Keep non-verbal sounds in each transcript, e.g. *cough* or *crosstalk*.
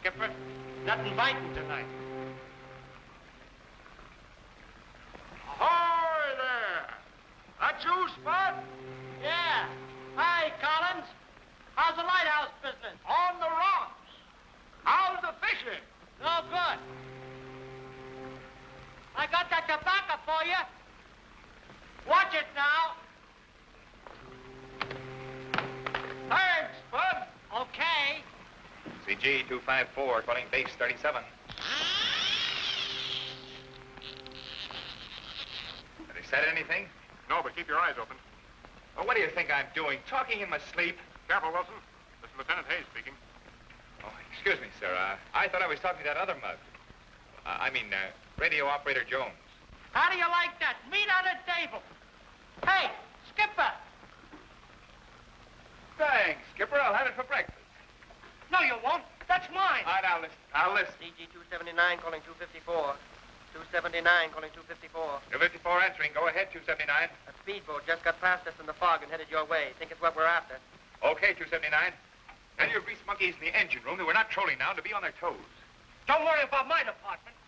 Skipper. Nothing biting tonight. 254, base 37. Have they said anything? No, but keep your eyes open. Well, what do you think I'm doing? Talking in my sleep? Careful, Wilson. This is Lieutenant Hayes speaking. Oh, excuse me, sir. Uh, I thought I was talking to that other mug. Uh, I mean, uh, radio operator Jones. How do you like that? Meat on the table. Hey, Skipper. Thanks, Skipper. I'll have it for breakfast. No, you won't. That's mine. All right, I'll listen. I'll listen. CG 279 calling 254. 279 calling 254. 254 answering. Go ahead, 279. A speedboat just got past us in the fog and headed your way. Think it's what we're after. Okay, 279. Tell your grease monkeys in the engine room that we're not trolling now to be on their toes. Don't worry about my department.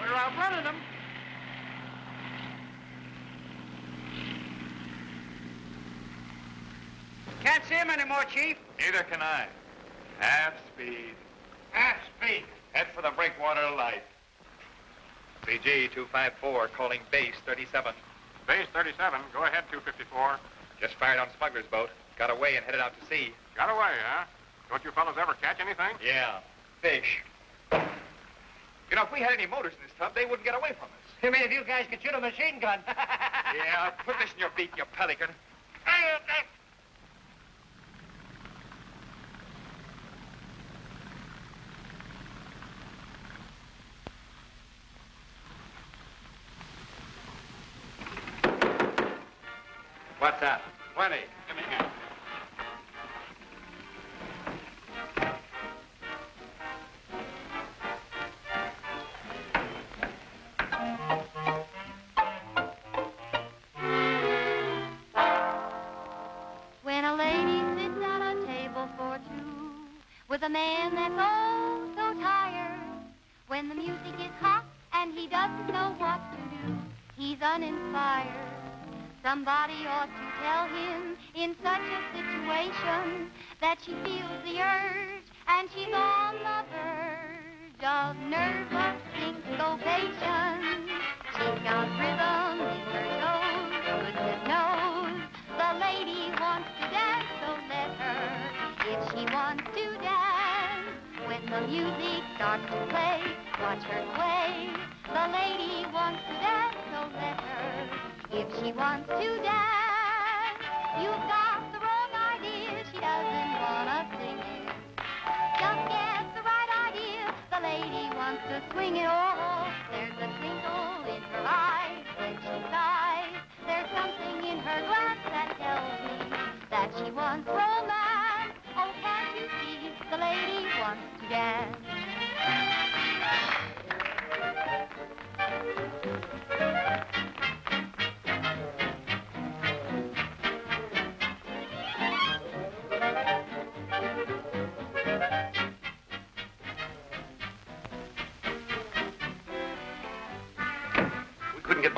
We're outrunning them. Can't see him anymore, Chief. Neither can I. Half speed. Half speed. Head for the breakwater light. CG 254 calling base 37. Base 37. Go ahead, 254. Just fired on smuggler's boat. Got away and headed out to sea. Got away, huh? Don't you fellows ever catch anything? Yeah, fish. You know, if we had any motors in this tub, they wouldn't get away from us. You mean if you guys could shoot a machine gun? *laughs* Yeah, put this in your beak, you pelican.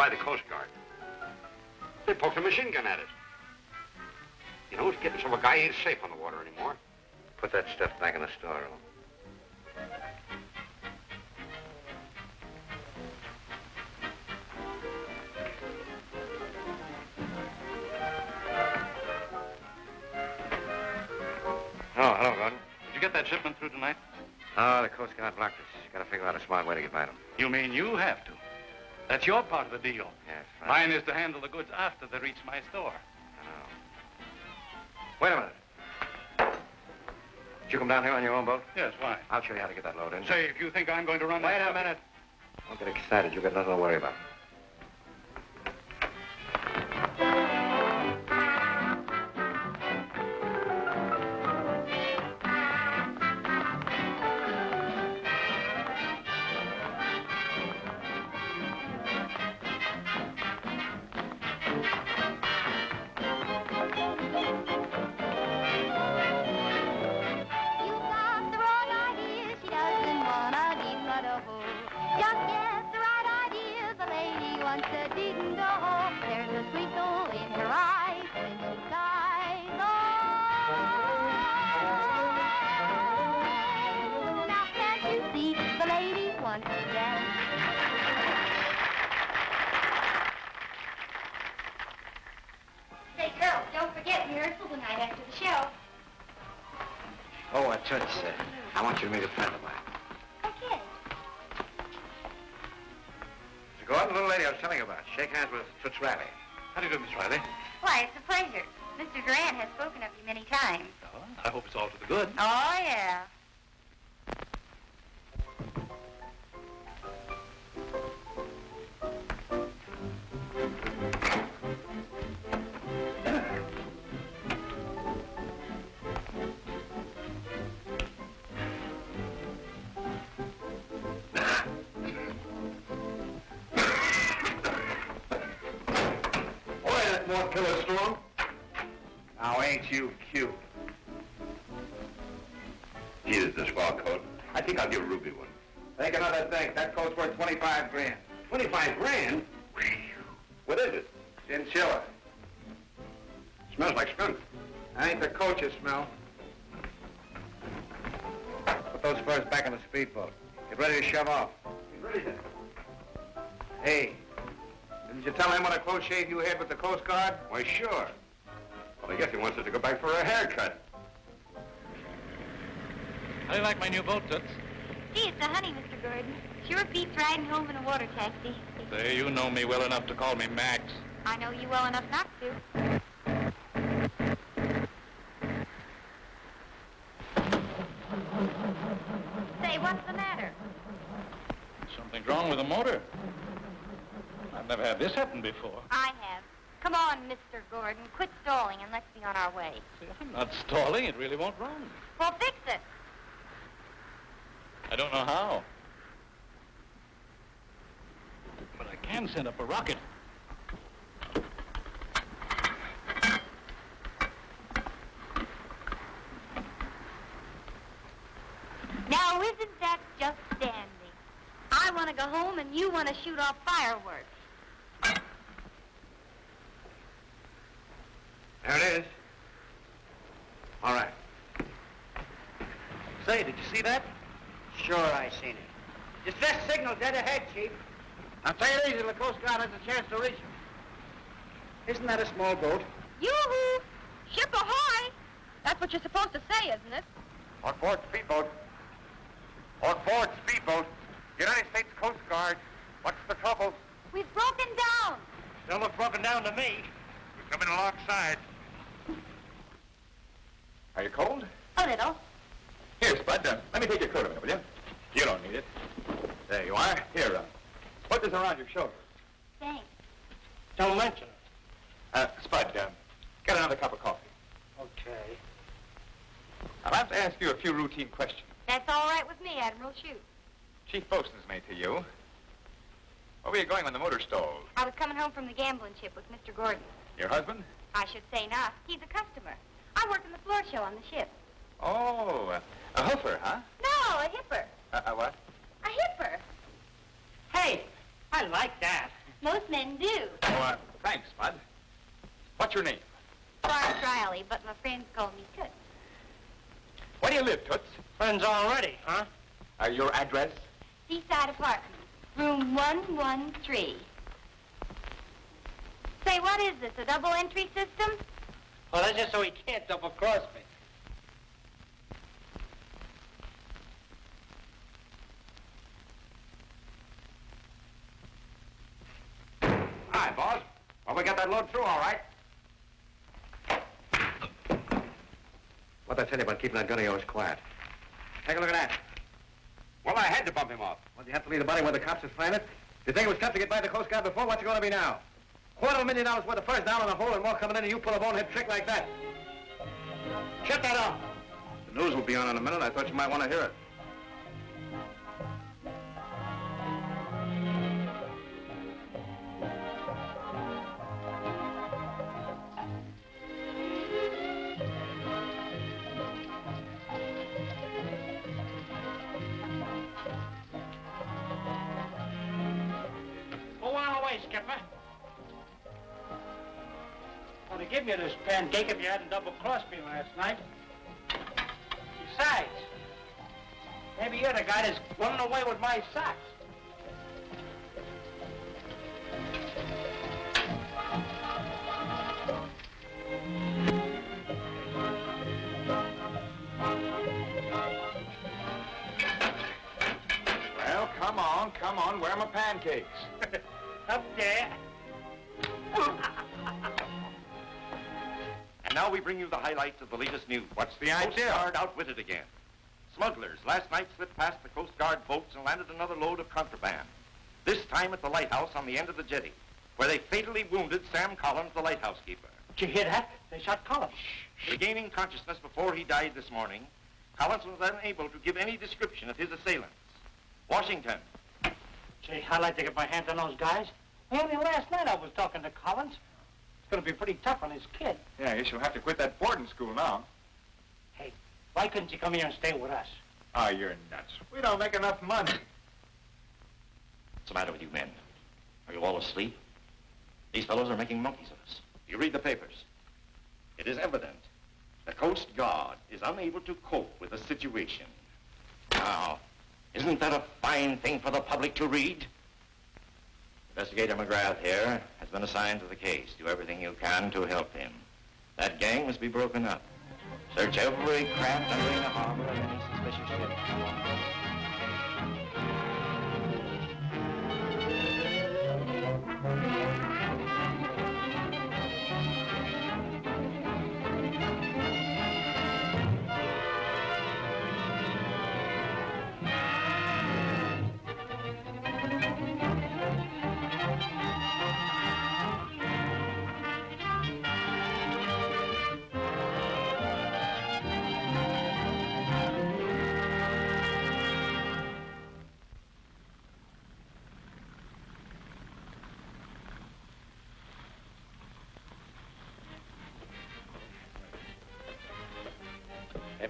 By the Coast Guard. They poked a machine gun at it. You know, it's getting so a guy ain't safe on the water anymore. Put that stuff back in the storeroom. Oh, hello, Gordon. Did you get that shipment through tonight? Oh, the Coast Guard blocked us. Got to figure out a smart way to get by them. You mean you have to? That's your part of the deal. Yes, right. Mine is to handle the goods after they reach my store. Wait a minute. Did you come down here on your own boat? Yes, why? I'll show you how to get that load in. Say, if you think I'm going to run Wait a minute. Don't get excited. You've got nothing to worry about. Want to dance. Say, girls, don't forget rehearsal tonight after the show. Oh, I uh, Toots, uh, I want you to meet a friend of mine. Okay. Mr. Gordon, the little lady I was telling you about. Shake hands with Toots Riley. How do you do, Miss Riley? Why, it's a pleasure. Mr. Grant has spoken of you many times. Oh, I hope it's all to the good. Oh, yeah. Why, sure. Well, I guess he wants us to go back for a haircut. How do you like my new boat, Toots? Gee, it's a honey, Mr. Gordon. Sure beats riding home in a water taxi. Say, you know me well enough to call me Max. I know you well enough not to. Say, what's the matter? Something's wrong with the motor. I've never had this happen before. I have. Come on, Mr. Gordon. Quit stalling and let's be on our way. See, I'm not stalling. It really won't run. Well, fix it. I don't know how. But I can send up a rocket. Now, isn't that just dandy? I want to go home and you want to shoot off fireworks. There it is. All right. Say, did you see that? Sure, I seen it. Distress signal dead ahead, Chief. Now take it easy. The Coast Guard has a chance to reach him. Isn't that a small boat? Yoo-hoo! Ship ahoy! That's what you're supposed to say, isn't it? On board speedboat. On board speedboat. United States Coast Guard. What's the trouble? We've broken down. Don't look broken down to me. We're coming alongside. Are you cold? A little. Here, Spud, uh, let me take your coat a minute, will you? You don't need it. There you are. Here, uh, put this around your shoulder. Thanks. Don't mention it. Uh, Spud, uh, get another cup of coffee. Okay. I'll have to ask you a few routine questions. That's all right with me, Admiral. Shoot. Chief Bosun's mate to you. Where were you going when the motor stalled? I was coming home from the gambling ship with Mr. Gordon. Your husband? I should say not. He's a customer. I work in the floor show on the ship. Oh, uh, a hoofer, huh? No, a hipper. Uh, uh, what? A hipper. Hey, I like that. Most men do. Oh, uh, thanks, Bud. What's your name? Florence Riley, but my friends call me Toots. Where do you live, Toots? Friends already, huh? Uh, your address? Seaside Apartments, room 113. Say, what is this, a double entry system? Well, that's just so he can't double cross me. Hi, boss. Well, we got that load through all right. What'd I tell you about keeping that gun of yours quiet? Take a look at that. Well, I had to bump him off. Well, you have to leave the body where the cops would find it? You think it was tough to get by the Coast Guard before? What's it going to be now? Quarter of a million dollars worth of furs down on the hole and more coming in, and you pull a bonehead trick like that. Shut that off. The news will be on in a minute. I thought you might want to hear it. Go on away, Skipper. Have given you this pancake if you hadn't double-crossed me last night. Besides, maybe Maybe you're the guy that's running away with my socks. Well, come on, come on. Where are my pancakes? *laughs* Up there. *laughs* And now we bring you the highlights of the latest news. What's the Coast idea? Guard outwitted again. Smugglers last night slipped past the Coast Guard boats and landed another load of contraband. This time at the lighthouse on the end of the jetty, where they fatally wounded Sam Collins, the lighthouse keeper. Did you hear that? They shot Collins. Regaining consciousness before he died this morning, Collins was unable to give any description of his assailants. Washington. Gee, I'd like to get my hands on those guys. Only last night I was talking to Collins. It's going to be pretty tough on his kid. Yeah, I guess you'll have to quit that boarding school now. Hey, why couldn't you come here and stay with us? Oh, you're nuts. We don't make enough money. What's the matter with you men? Are you all asleep? These fellows are making monkeys of us. You read the papers. It is evident the Coast Guard is unable to cope with the situation. Now, isn't that a fine thing for the public to read? Investigator McGrath here has been assigned to the case. Do everything you can to help him. That gang must be broken up. Search every craft entering the harbor of any suspicious ship.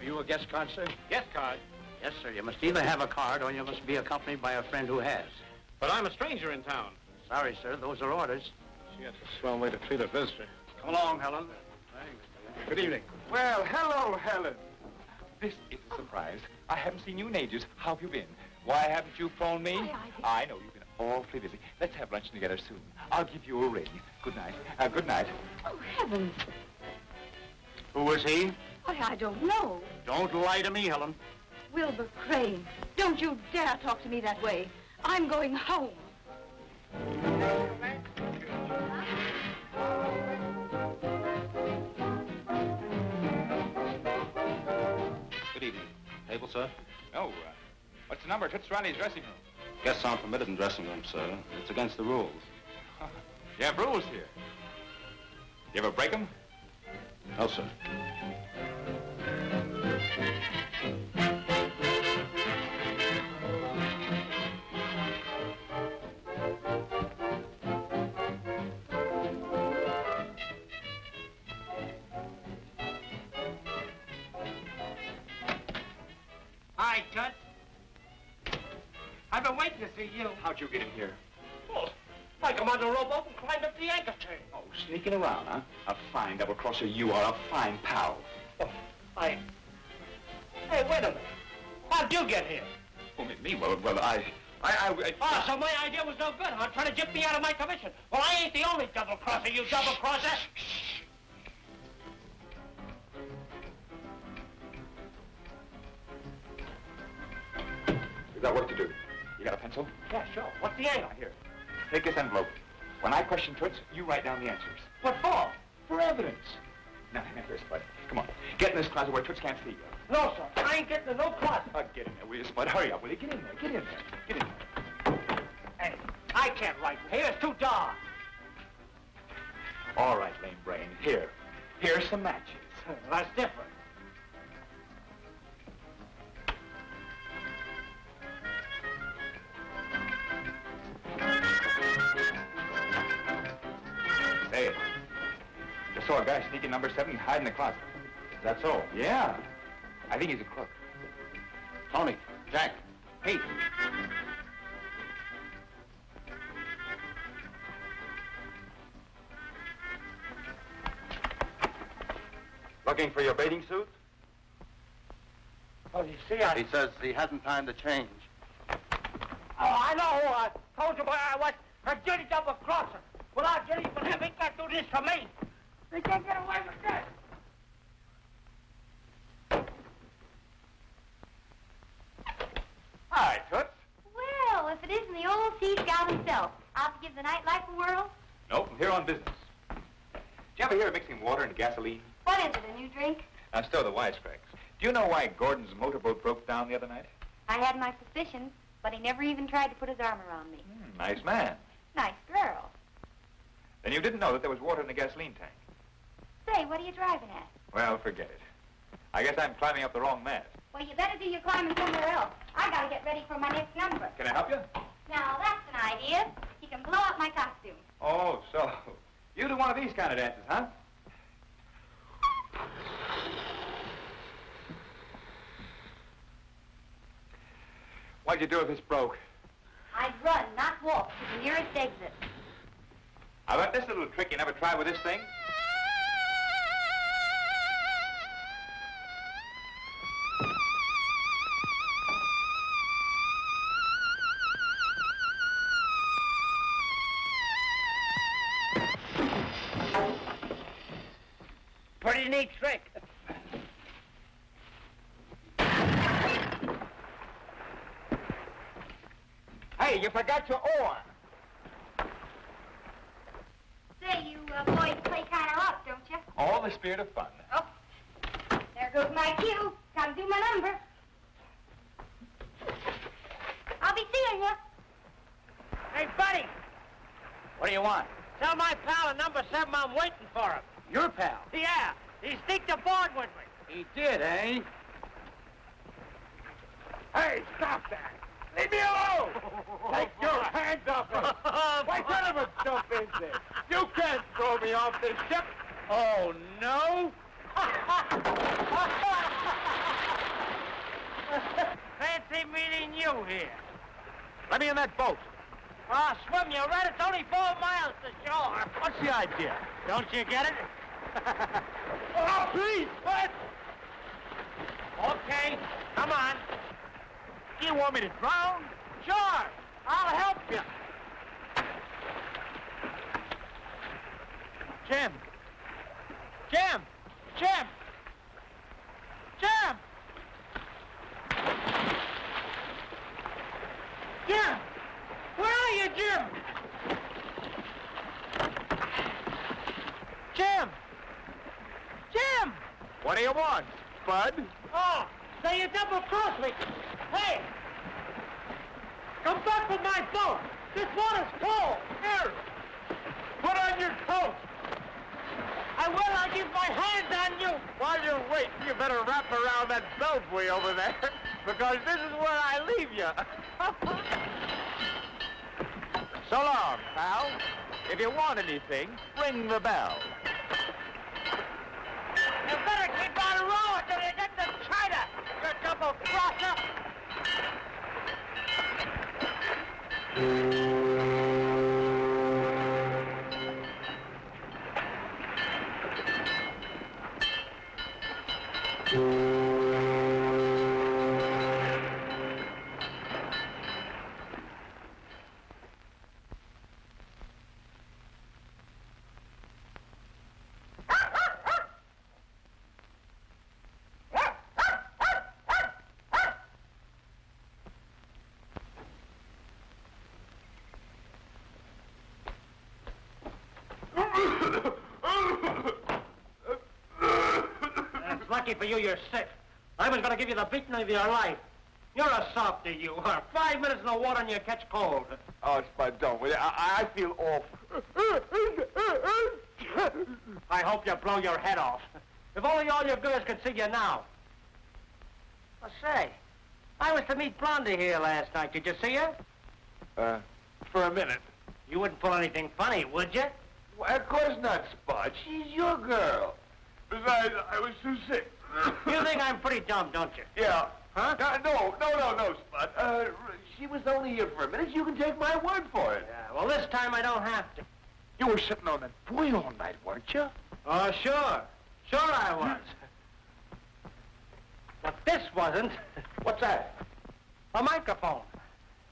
Have you a guest card, sir? Guest card? Yes, sir. You must either have a card or you must be accompanied by a friend who has. But I'm a stranger in town. Sorry, sir. Those are orders. Gee, that's a swell way to treat a visitor. Come along, Helen. Thanks. Good evening. Well, hello, Helen. This is a surprise. I haven't seen you in ages. How have you been? Why haven't you phoned me? I know you've been awfully busy. Let's have lunch together soon. I'll give you a ring. Good night. Uh, good night. Oh, heavens. Who was he? Why, I don't know. Don't lie to me, Helen. Wilbur Crane. Don't you dare talk to me that way. I'm going home. Good evening. Table, sir? Oh, uh, what's the number? Toots Riley's dressing room. Guests aren't permitted in dressing rooms, sir. It's against the rules. You have rules here. You ever break them? No, sir. Hi, Tut. I've been waiting to see you. How'd you get in here? Oh, I come on the rowboat and climbed up the anchor chain. Oh, sneaking around, huh? Fine double-crosser you are, a fine pal. Oh, I... Hey, wait a minute. How'd you get here? Oh, me, me? Well, well, I... I, I, I... Oh, so my idea was no good, huh? Trying to jip me out of my commission. Well, I ain't the only double-crosser, you double-crosser. You got work to do. You got a pencil? Yeah, sure. What's the angle? Here. Take this envelope. When I question Toots, you write down the answers. What for? For evidence. Now, now, here, Spud. Come on. Get in this closet where Toots can't see you. No, sir. I ain't getting in no closet. Uh, get in there, will you, Spud? Hurry up, will you? Get in there. Get in there. Get in there. Hey, I can't write here. It's too dark. All right, lame brain. Here. Here's some matches. That's different. Saw a guy sneaking number seven and hide in the closet. Is that so? Yeah. I think he's a crook. Tony, Jack, Pete. Looking for your bathing suit? Oh, you see, I... He says he hasn't time to change. Oh, I know. I told you where I was. A dirty double crosser. Without Jenny for him, he can't do this for me. He can't get away with this. Hi, Toots. Well, if it isn't the old sea scout himself, out to give the nightlife a whirl. Nope, I'm here on business. Did you ever hear of mixing water and gasoline? What is it, a new drink? Now, still the wisecracks. Do you know why Gordon's motorboat broke down the other night? I had my suspicions, but he never even tried to put his arm around me. Hmm, nice man. Nice girl. Then you didn't know that there was water in the gasoline tank. Say, what are you driving at? Well, forget it. I guess I'm climbing up the wrong mast. Well, you better do your climbing somewhere else. I gotta get ready for my next number. Can I help you? Now, that's an idea. You can blow up my costume. Oh, so you do one of these kind of dances, huh? What'd you do if this broke? I'd run, not walk, to the nearest exit. I bet this little trick you never tried with this thing. Hey, you forgot your oar. Say, you uh, boys play kind of rough, don't you? All the spirit of fun. Oh, there goes my cue. Gotta do my number. I'll be seeing you. Hey, buddy, What do you want? tell my pal at number seven I'm waiting for him. Your pal. Yeah, he sneaked aboard with me. He did, eh? Hey, stop that! Leave me alone! *laughs* Take your hands off me! *laughs* What kind of a stuff is this? You can't throw me off this ship! Oh, no? *laughs* Fancy meeting you here. Let me in that boat. Ah, swim, you right. It's only four miles to shore. What's the idea? Don't you get it? Oh, please! What? Okay, come on. You want me to drown? Sure, I'll help you. Jim! Jim! Jim! Jim! Jim! Where are you, Jim? Jim! Jim! What do you want, Bud? Oh, so you double-crossed me. Hey! Come back with my boat. This water's full. Here! Put on your coat! I will. I'll give my hand on you. While you're waiting, you better wrap around that belfry over there, *laughs* because this is where I leave you. *laughs* so long, pal. If you want anything, ring the bell. You better keep on rowing till you get to China, you double-crosser. Thank you. For you you're sick. I was going to give you the beating of your life. You're a softy, you are. *laughs* Five minutes in the water and you catch cold. Oh, Spud, don't, will you? I, I feel awful. *laughs* I hope you blow your head off. If only all your girls could see you now. I say, I was to meet Blondie here last night. Did you see her? Uh, for a minute. You wouldn't pull anything funny, would you? Well, of course not, Spud. She's your girl. Besides, I was too sick. You think I'm pretty dumb, don't you? Yeah. Huh? Uh, no, no, no, no, Spud. Uh, she was only here for a minute. You can take my word for it. Yeah, well, this time I don't have to. You were sitting on that buoy all night, weren't you? Oh, sure. Sure I was. But this wasn't. What's that? A microphone.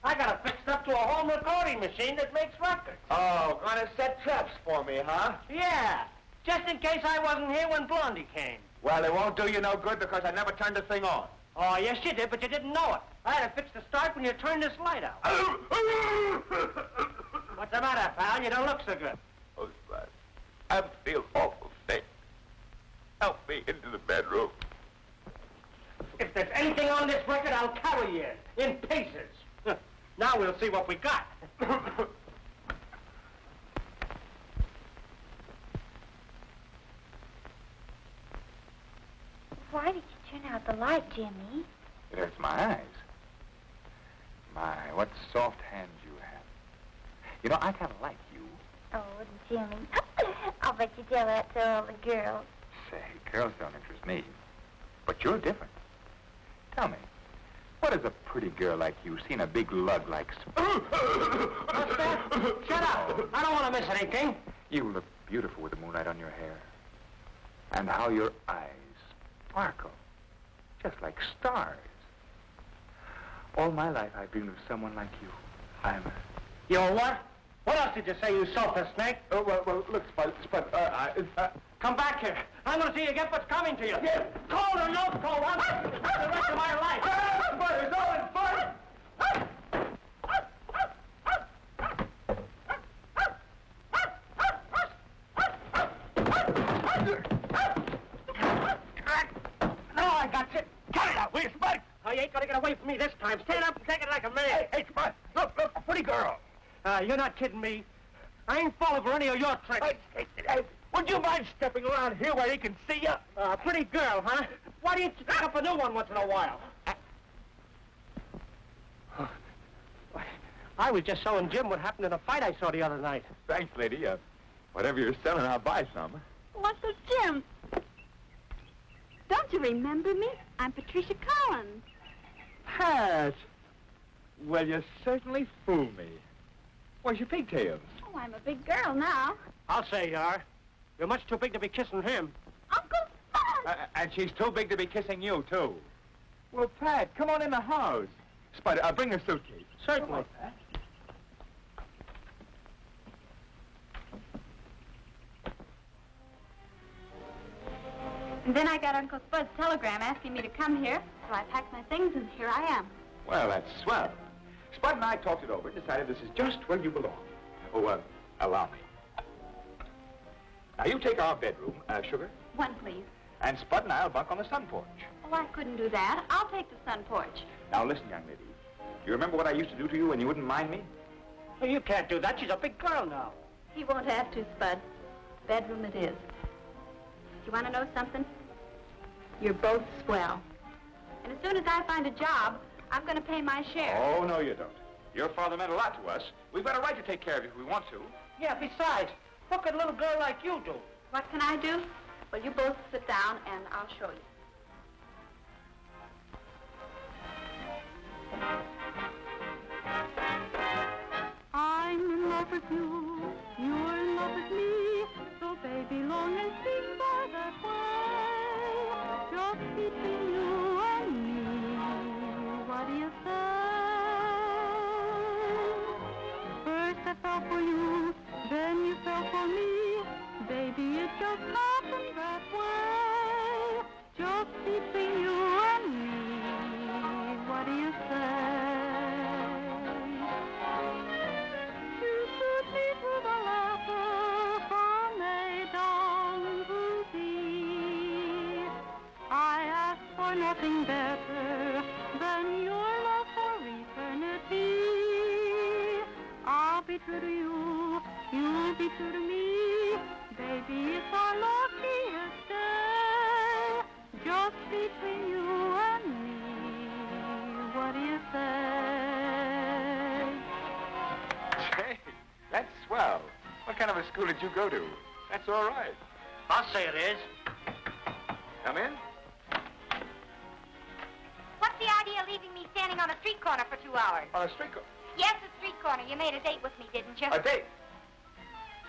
I got it fixed up to a home recording machine that makes records. Oh, gonna set traps for me, huh? Yeah, just in case I wasn't here when Blondie came. Well, it won't do you no good because I never turned the thing on. Oh, yes, you did, but you didn't know it. I had to fix the start when you turned this light out. *coughs* What's the matter, pal? You don't look so good. Oh, Spud, I feel awful sick. Help me into the bedroom. If there's anything on this record, I'll carry you in pieces. *laughs* now we'll see what we got. *coughs* *coughs* Why did you turn out the light, Jimmy? It hurts my eyes. My, what soft hands you have. You know, I kind of like you. Oh, Jimmy. *laughs* I'll bet you tell that to all the girls. Say, girls don't interest me. But you're different. Tell me, what has a pretty girl like you seen a big lug like... Sp- *coughs* What's that? Shut up. I don't want to miss anything. You look beautiful with the moonlight on your hair. And how your eyes sparkle. Just like stars. All my life I've dreamed of someone like you. I'm... You what? What else did you say, you sulphur snake? Oh, well, well, look, Spud, Spud, uh, I, uh, Come back here. I'm going to see you get what's coming to you. Yeah. Cold or no cold, I'm the rest of my life. Spud, it's all in fun! No, I got you. Get it out, will you, Spud? Oh, you ain't going to get away from me this time. Stand up and take it like a man. Hey, hey, Spud, look, look, a pretty girl. Uh, you're not kidding me. I ain't falling for any of your tricks. Hey, hey, hey, would you mind stepping around here where he can see you? Uh, pretty girl, huh? Why don't you pick up a new one once in a while? *sighs* I was just showing Jim what happened in a fight I saw the other night. Thanks, lady. Uh, whatever you're selling, I'll buy some. Uncle Jim. Don't you remember me? I'm Patricia Collins. Pat! Well, you certainly fool me. Where's your pigtails? Oh, I'm a big girl now. I'll say you are. You're much too big to be kissing him. Uncle Spud! Uh, and she's too big to be kissing you, too. Well, Pat, come on in the house. Spud, uh, bring the suitcase. Certainly. And then I got Uncle Spud's telegram asking me to come here, so I packed my things and here I am. Well, that's swell. Spud and I talked it over and decided this is just where you belong. Oh, uh, allow me. Now, you take our bedroom, uh, Sugar, One, please. and Spud and I'll bunk on the sun porch. Oh, I couldn't do that. I'll take the sun porch. Now, listen, young lady. You remember what I used to do to you when you wouldn't mind me? Well, you can't do that. She's a big girl now. He won't have to, Spud. Bedroom it is. You want to know something? You're both swell. And as soon as I find a job, I'm going to pay my share. Oh, no, you don't. Your father meant a lot to us. We've got a right to take care of you if we want to. Yeah, besides, what could a little girl like you do? What can I do? Well, you both sit down and I'll show you. I'm in love with you, you're in love with me, so baby, long and speak by that way. Just between you and me, what do you say? First I fell for you, then you fell for me, baby, it just happened that way. Just between you nothing better than your love for eternity. I'll be true to you, you'll be true to me. Baby, it's our luckiest day. Just between you and me. What do you say? Say, that's swell. What kind of a school did you go to? That's all right. I'll say it is. Come in. Idea of leaving me standing on a street corner for two hours? On a street corner. Yes, a street corner. You made a date with me, didn't you? A date.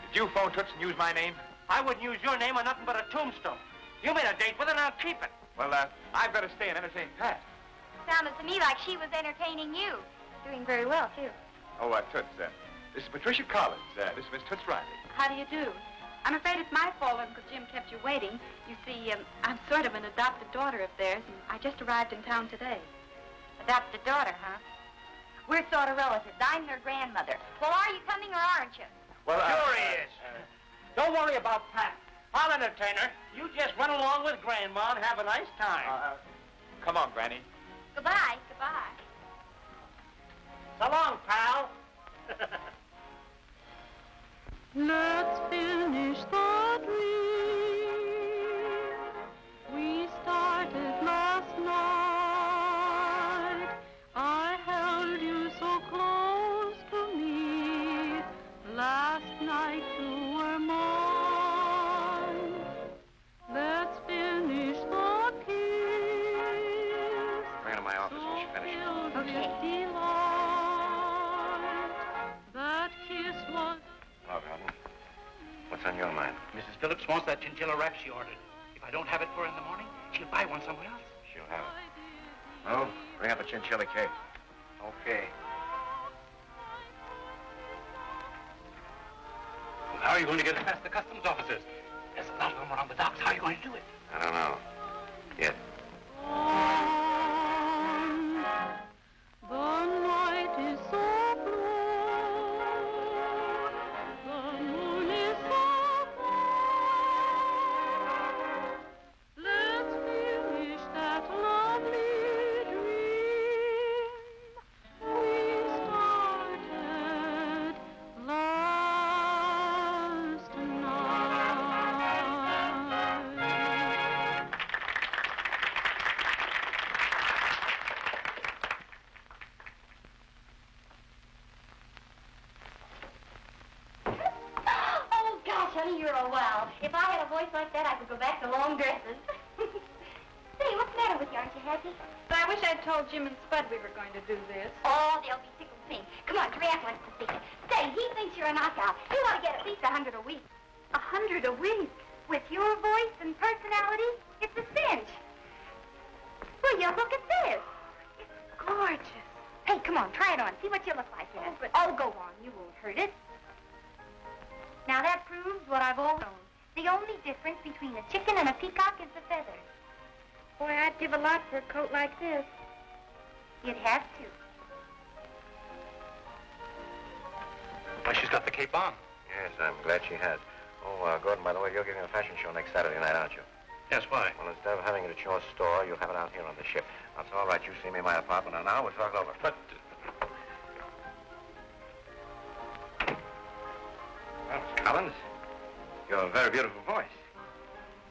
Did you phone Toots and use my name? I wouldn't use your name on nothing but a tombstone. You made a date with her, and I'll keep it. Well, uh, I've got to stay and entertain Pat. Sounded to me like she was entertaining you. Doing very well, too. Oh, uh, Toots, uh, this is Patricia Collins. Uh, this is Miss Toots Riley. How do you do? I'm afraid it's my fault, Uncle Jim kept you waiting. You see, um, I'm sort of an adopted daughter of theirs, and I just arrived in town today. Adopted daughter, huh? We're sort of relatives. I'm their grandmother. Well, are you coming or aren't you? Well, uh, Sure he is. Don't worry about Pat. I'll entertain her. You just run along with Grandma and have a nice time. Uh, come on, Granny. Goodbye. Goodbye. so long, pal. Let's finish the on your mind? Mrs. Phillips wants that chinchilla wrap she ordered. If I don't have it for her in the morning, she'll buy one somewhere else. She'll have it. Oh, bring up a chinchilla cake. Okay. Well, how are you going to get it past the customs officers? There's a lot of them around the docks. How are you going to do it? I don't know. Yet. Like that, I could go back to long dresses. *laughs* Say, what's the matter with you? Aren't you happy? But I wish I'd told Jim and Spud we were going to do this. You're giving a fashion show next Saturday night, aren't you? Yes, why? Well, instead of having it at your store, you'll have it out here on the ship. That's all right. You see me in my apartment, and now we'll talk over. But uh, Well, Miss Collins, you have a very beautiful voice.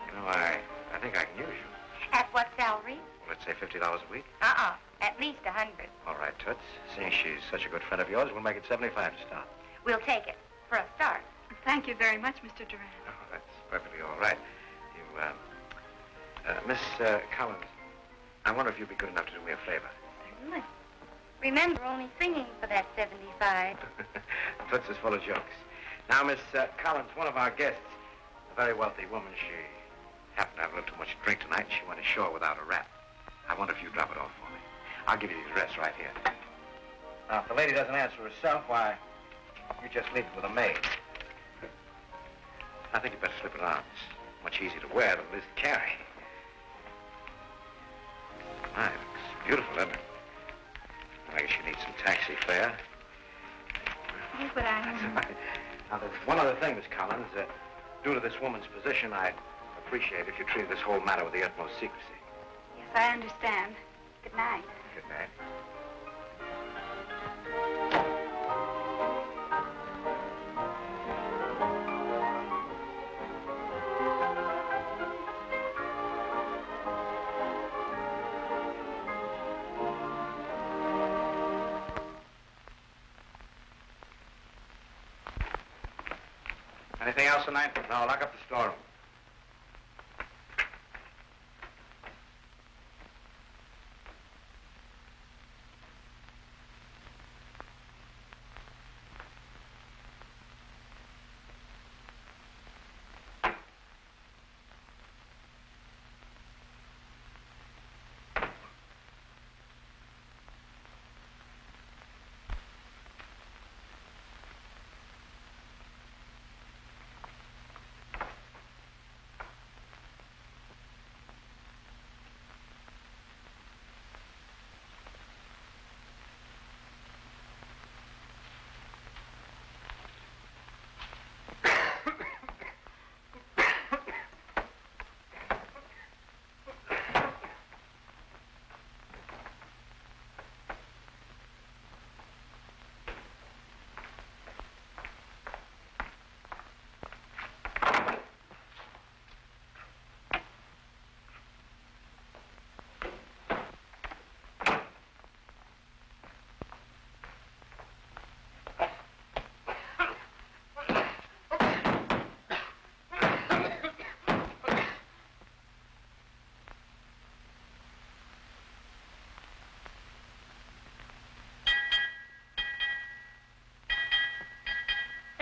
You know, I, I think I can use you. At what salary? Let's say $50 a week. Uh-uh. At least a hundred. All right, Toots. Seeing she's such a good friend of yours, we'll make it 75 to start. We'll take it. For a start. Thank you very much, Mr. Durant. Oh, that's perfectly all right. You, uh, uh, Miss uh, Collins, I wonder if you'd be good enough to do me a favor. Certainly. Remember, only singing for that 75. *laughs* Toots is full of jokes. Now, Miss uh, Collins, one of our guests, a very wealthy woman, she happened to have a little too much to drink tonight, and she went ashore without a wrap. I wonder if you'd drop it off for me. I'll give you the address right here. Now, if the lady doesn't answer herself, why, you just leave it with a maid. I think you'd better slip it on. It's much easier to wear than it is to carry. My, it looks beautiful, doesn't it? I guess you need some taxi fare. Oh, but I... That's all right. Now, there's one other thing, Miss Collins. Uh, due to this woman's position, I'd appreciate if you treated this whole matter with the utmost secrecy. Yes, I understand. Good night. Good night. Anything else tonight? No, lock up the storeroom.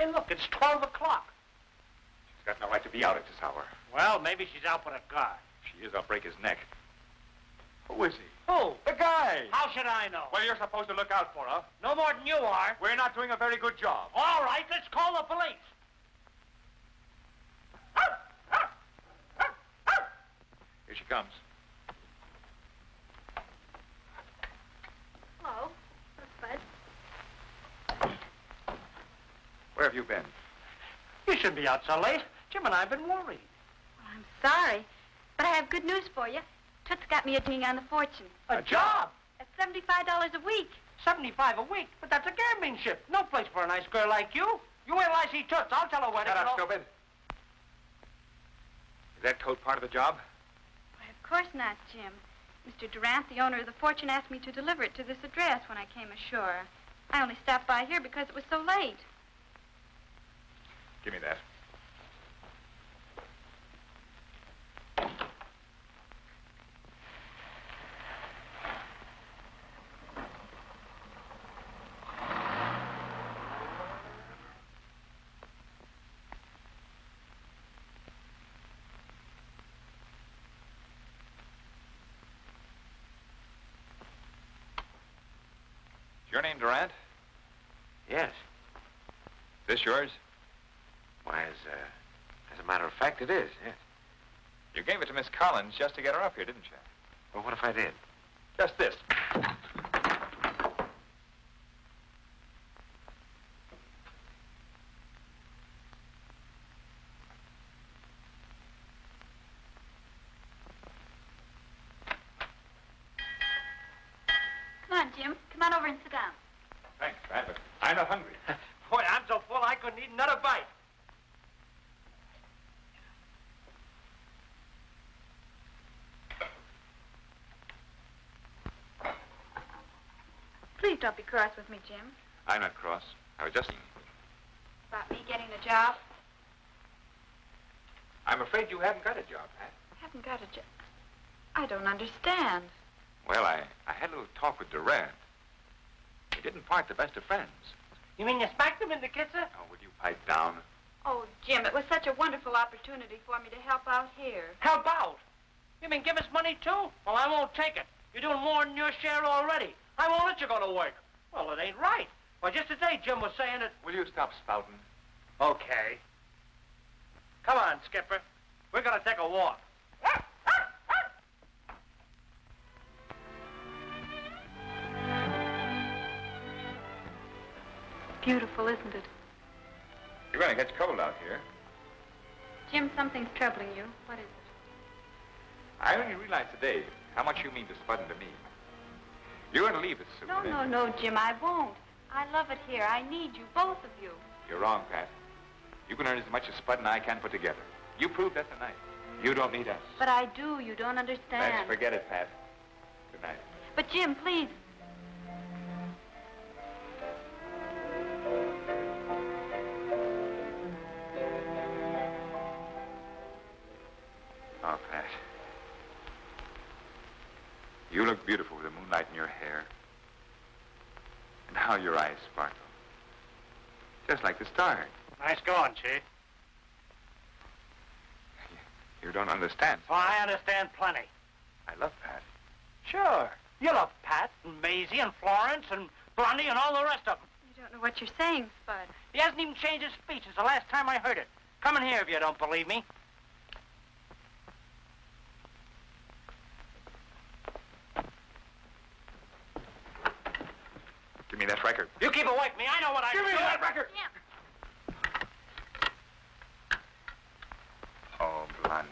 Hey, look, it's 12 o'clock. She's got no right to be out at this hour. Well, maybe she's out with a guy. If she is, I'll break his neck. Who is he? Who? The guy! How should I know? Well, you're supposed to look out for her. No more than you are. We're not doing a very good job. All right, let's call the police. Here she comes. Hello. Bud. Where have you been? You shouldn't be out so late. Jim and I have been worried. Well, I'm sorry, but I have good news for you. Toots got me a ding on the fortune. A, job? At $75 a week. 75 a week? But that's a gambling ship. No place for a nice girl like you. You wait till I see Toots. I'll tell her where to Shut go. up, stupid. Is that coat part of the job? Why, of course not, Jim. Mr. Durant, the owner of the fortune, asked me to deliver it to this address when I came ashore. I only stopped by here because it was so late. Give me that. Your name Durant? Yes. This yours? Why, as, uh, as a matter of fact, it is, yes. You gave it to Miss Collins just to get her up here, didn't you? Well, what if I did? Just this. Come on, Jim. Come on over and sit down. Thanks, Pat, but I'm not hungry. Boy, I'm so full I couldn't eat another bite. Please don't be cross with me, Jim. I'm not cross. I was just... About me getting a job. I'm afraid you haven't got a job, Pat. Haven't got a job. I don't understand. Well, I, I had a little talk with Durant. We didn't part the best of friends. You mean you smacked him in the kisser? Oh, would you pipe down? Oh, Jim, it was such a wonderful opportunity for me to help out here. Help out. You mean give us money, too? Well, I won't take it. You're doing more than your share already. I won't let you go to work. Well, it ain't right. Well, just today, Jim was saying it. Will you stop spouting? Okay. Come on, Skipper. We're gonna take a walk. Beautiful, isn't it? You're going to get cold out here. Jim, something's troubling you. What is it? I only realized today how much you mean to Spud and to me. You're going to leave us soon. No, no, no, Jim, I won't. I love it here. I need you, both of you. You're wrong, Pat. You can earn as much as Spud and I can put together. You proved that tonight. You don't need us. But I do. You don't understand. Let's forget it, Pat. Good night. But, Jim, please. Oh, Pat. You look beautiful with the moonlight in your hair. And how your eyes sparkle. Just like the stars. Nice going, Chief. You don't understand. Oh, I understand plenty. I love Pat. Sure. You love Pat and Maisie and Florence and Blondie and all the rest of them. You don't know what you're saying, Spud. He hasn't even changed his speech since the last time I heard it. Come in here if you don't believe me. Give me that record. You keep away from me. I know what I Give me that record. Jim. Oh, Blondie.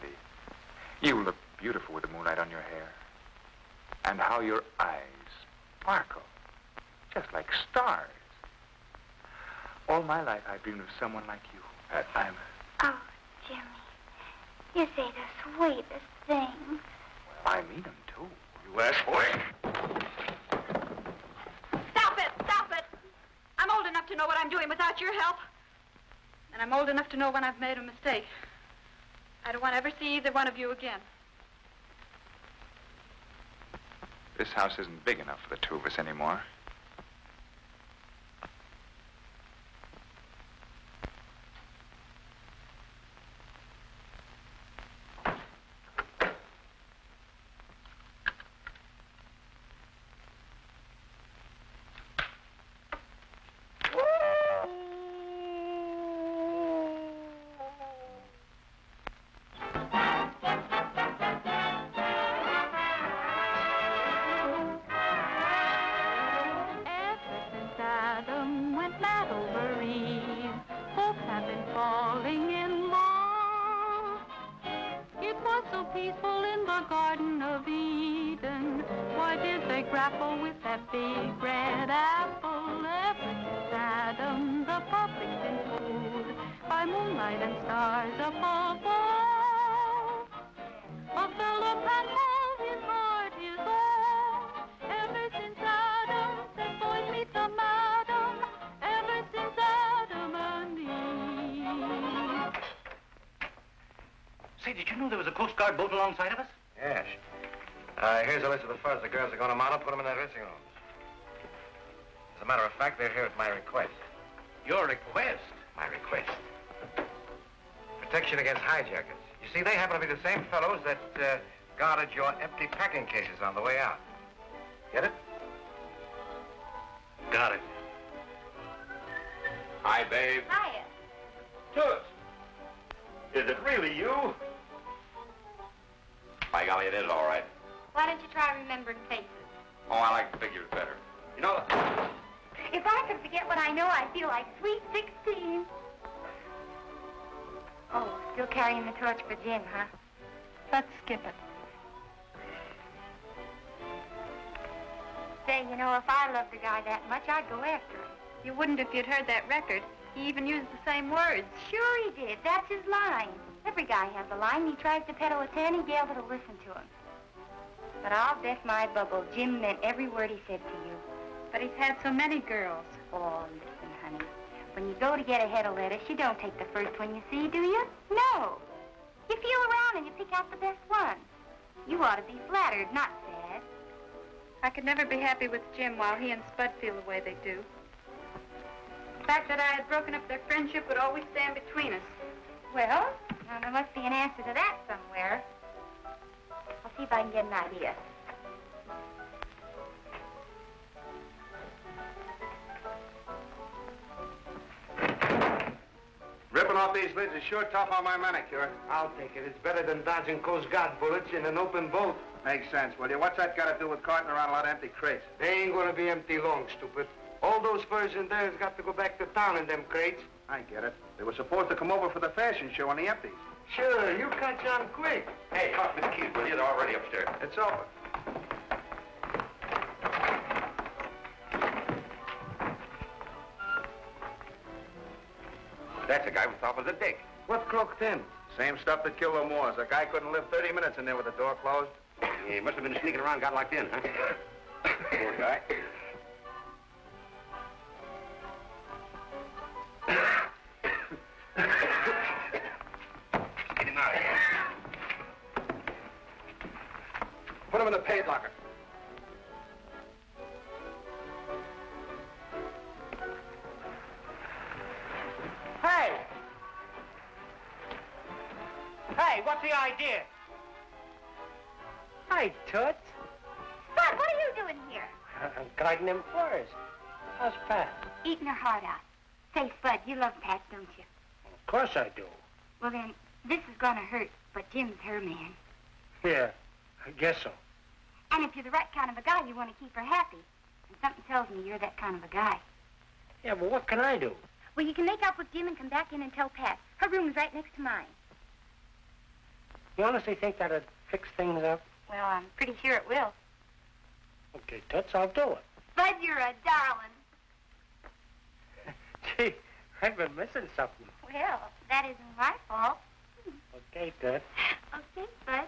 You look beautiful with the moonlight on your hair. And how your eyes sparkle. Just like stars. All my life I've dreamed of someone like you. Pat, I'm... Oh, Jimmy, you say the sweetest things. Well, I mean them, too. You ass for Stop it! Stop it! I'm old enough to know what I'm doing without your help. And I'm old enough to know when I've made a mistake. I don't want to ever see either one of you again. This house isn't big enough for the two of us anymore. Grapple with that big red apple? Ever since Adam, the public's been fooled by moonlight and stars above all. A fellow can hold his heart his own. Ever since Adam said, boys meet the madam. Ever since Adam and Eve. Say, did you know there was a Coast Guard boat alongside of us? Yes. Uh, here's a list of the fellas the girls are going to mount up, put them in their dressing rooms. As a matter of fact, they're here at my request. Your request? My request. Protection against hijackers. You see, they happen to be the same fellows that uh, guarded your empty packing cases on the way out. Get it? Got it. Hi, babe. Hiya. Toots. Is it really you? By golly, it is all right. Why don't you try remembering faces? Oh, I like figures better. You know, If I could forget what I know, I'd feel like sweet 16. Oh, still carrying the torch for Jim, huh? Let's skip it. Say, you know, if I loved a guy that much, I'd go after him. You wouldn't if you'd heard that record. He even used the same words. Sure he did. That's his line. Every guy has a line. He tries to peddle it to any gal that'll listen to him. But I'll bet my bubble Jim meant every word he said to you. But he's had so many girls. Oh, listen, honey. When you go to get a head of lettuce, you don't take the first one you see, do you? No. You feel around and you pick out the best one. You ought to be flattered, not sad. I could never be happy with Jim while he and Spud feel the way they do. The fact that I had broken up their friendship would always stand between us. Well, now there must be an answer to that somewhere. I'll see if I can get an idea. Ripping off these lids is sure tough on my manicure. I'll take it. It's better than dodging Coast Guard bullets in an open boat. makes sense, will you? What's that got to do with carting around a lot of empty crates? They ain't gonna be empty long, stupid. All those furs in there has got to go back to town in them crates. I get it. They were supposed to come over for the fashion show on the empties. Sure, you catch on quick. Hey, toss me the keys, will you? They're already upstairs. It's open. That's the guy we thought was a dick. What croaked him? Same stuff that killed the Moors. A guy couldn't live 30 minutes in there with the door closed. *coughs* He must have been sneaking around, got locked in, huh? Poor guy. *coughs* *coughs* Put him in the paid locker. Hey! Hey, what's the idea? Hi, Toots. Spud, what are you doing here? Uh, I'm guarding them furs. How's Pat? Eating her heart out. Say, Spud, you love Pat, don't you? Of course I do. Well, then, this is gonna hurt, but Jim's her man. Yeah, I guess so. And if you're the right kind of a guy, you want to keep her happy. And something tells me you're that kind of a guy. Yeah, but what can I do? Well, you can make up with Jim and come back in and tell Pat. Her room's right next to mine. You honestly think that'd fix things up? Well, I'm pretty sure it will. Okay, Toots, I'll do it. Spud, you're a darling. *laughs* Gee, I've been missing something. Well, that isn't my fault. Okay, Toots. *laughs* Okay, Spud.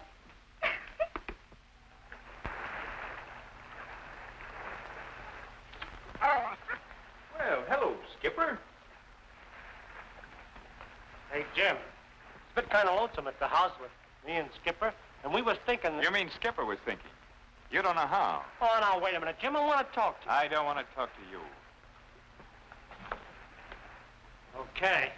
*laughs* Well, hello, Skipper. Hey, Jim. It's been kind of lonesome at the house with me and Skipper, and we was thinking... You mean Skipper was thinking? You don't know how. Oh, now, wait a minute, Jim. I want to talk to you. I don't want to talk to you. Okay.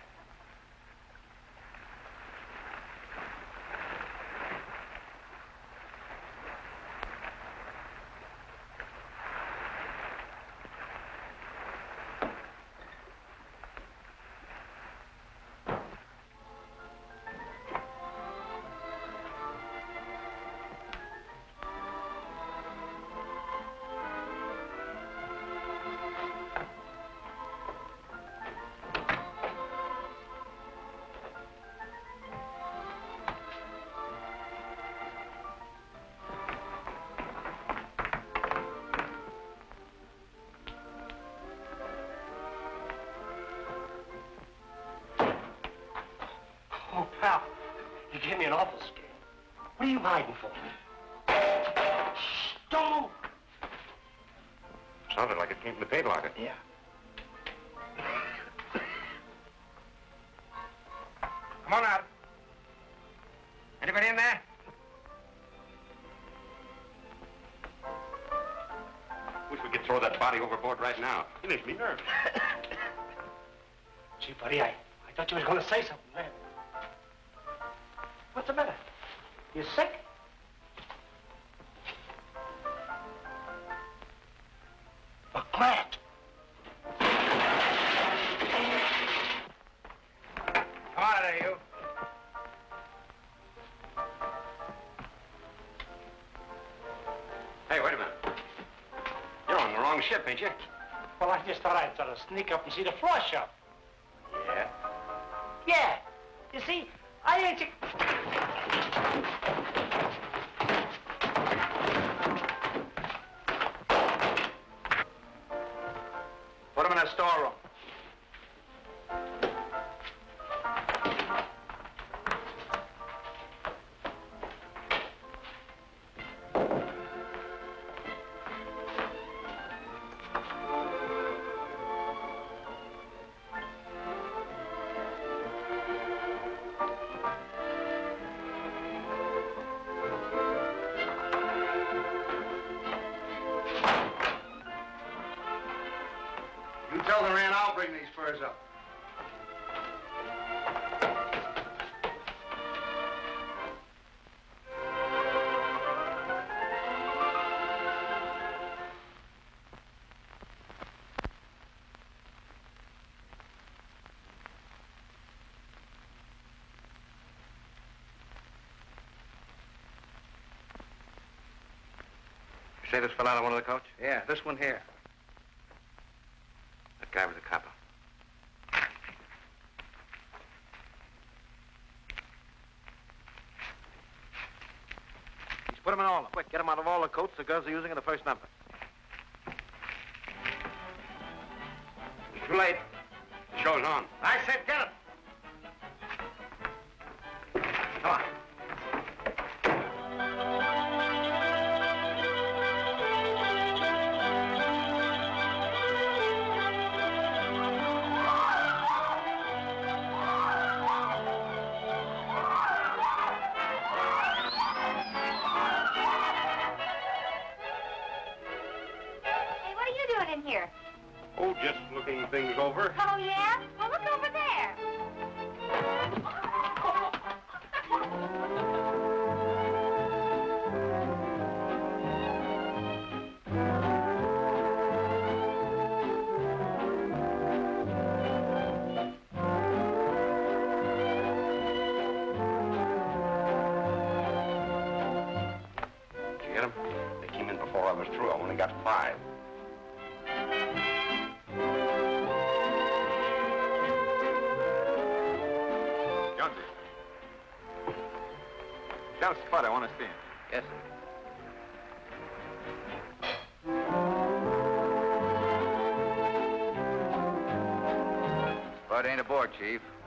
Me an awful scare. What are you hiding for? Shh, don't move. Sounded like it came from the paint locker. Yeah. Come on out. Anybody in there? Wish we could throw that body overboard right now. It makes me nervous. *coughs* Gee, buddy, I, I thought you was going to say something sneak up and see the show. Say this fell out of one of the coach? Yeah, this one here. That guy was a copper. He's put them in all. of them. Quick, get them out of all the coats the girls are using in the first number. Doing in here? Oh, just looking things over. Oh, yeah? Well, look over there.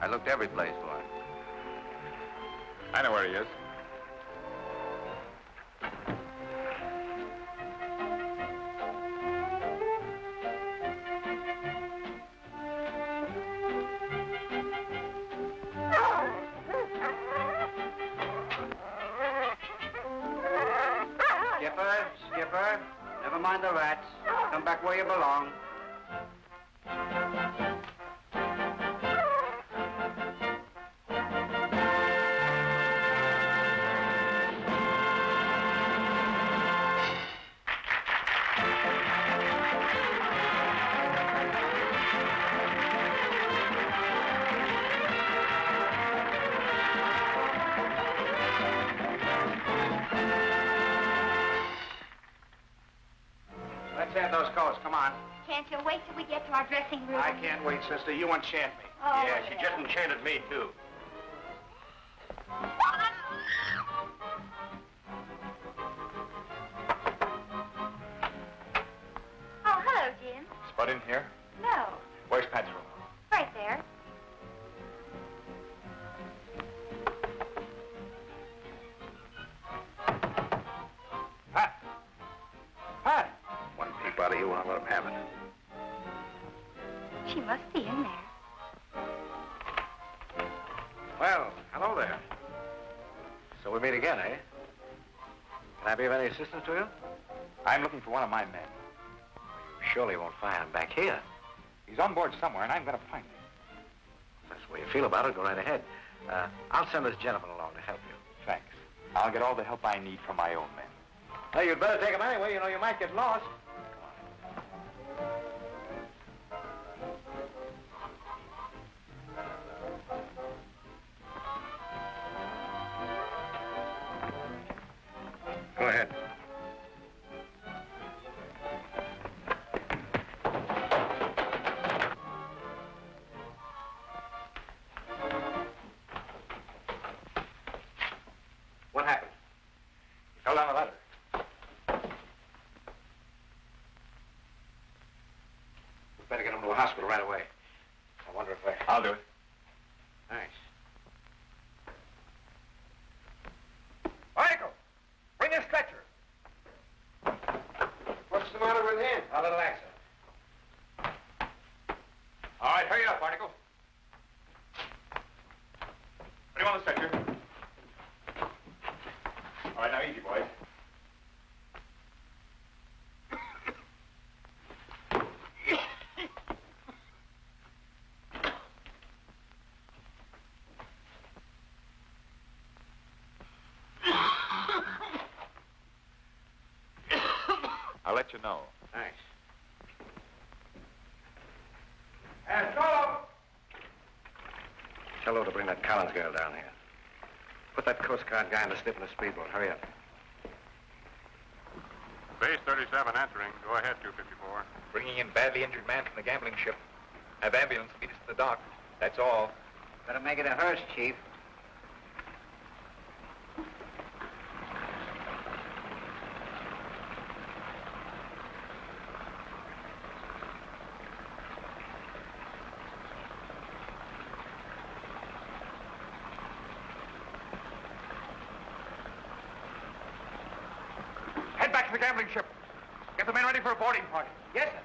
I looked every place those coats. Come on. Can't you wait till we get to our dressing room? I can't wait, sister. You enchant me. Oh, yeah, she just enchanted me, too. Oh, hello, Jim. Spud in here? To you? I'm looking for one of my men. You surely won't find him back here. He's on board somewhere, and I'm going to find him. If that's the way you feel about it, go right ahead. Uh, I'll send this gentleman along to help you. Thanks. I'll get all the help I need from my own men. Hey, you'd better take him anyway. You know, you might get lost. A hospital right away. I wonder if I... I'll do it. Thanks. Michael, bring a stretcher. What's the matter with him? A little accident. All right, hurry up, Barnacle. Put him on the stretcher. All right, now easy, boys. I'll let you know. Thanks. And Solo! Tell her to bring that Collins girl down here. Put that Coast Guard guy in the slip in the speedboat. Hurry up. Base 37 answering. Go ahead, 254. Bringing in badly injured man from the gambling ship. Have ambulance meet us to the dock. That's all. Better make it a hearse, Chief. Head back to the gambling ship. Get the men ready for a boarding party. Yes, sir.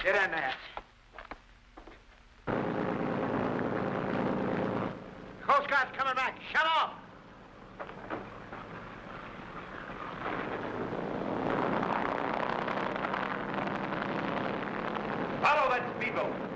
Get in there. Coast Guard's coming back. Shut off. Follow that speedboat.